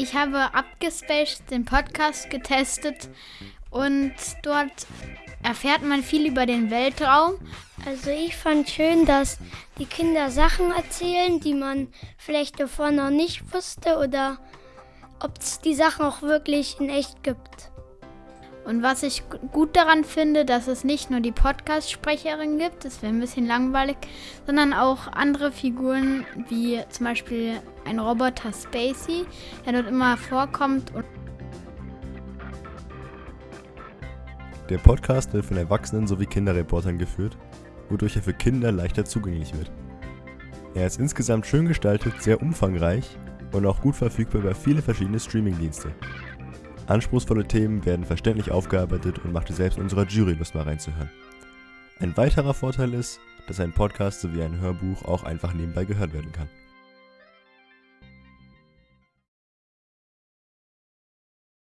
Ich habe Abgespaced den Podcast getestet und dort erfährt man viel über den Weltraum. Also ich fand schön, dass die Kinder Sachen erzählen, die man vielleicht davor noch nicht wusste oder ob es die Sachen auch wirklich in echt gibt. Und was ich gut daran finde, dass es nicht nur die Podcast-Sprecherin gibt, das wäre ein bisschen langweilig, sondern auch andere Figuren, wie zum Beispiel ein Roboter Spacey, der dort immer vorkommt. Der Podcast wird von Erwachsenen sowie Kinderreportern geführt, wodurch er für Kinder leichter zugänglich wird. Er ist insgesamt schön gestaltet, sehr umfangreich und auch gut verfügbar über viele verschiedene Streamingdienste. Anspruchsvolle Themen werden verständlich aufgearbeitet und machte selbst unserer Jury Lust mal reinzuhören. Ein weiterer Vorteil ist, dass ein Podcast sowie ein Hörbuch auch einfach nebenbei gehört werden kann.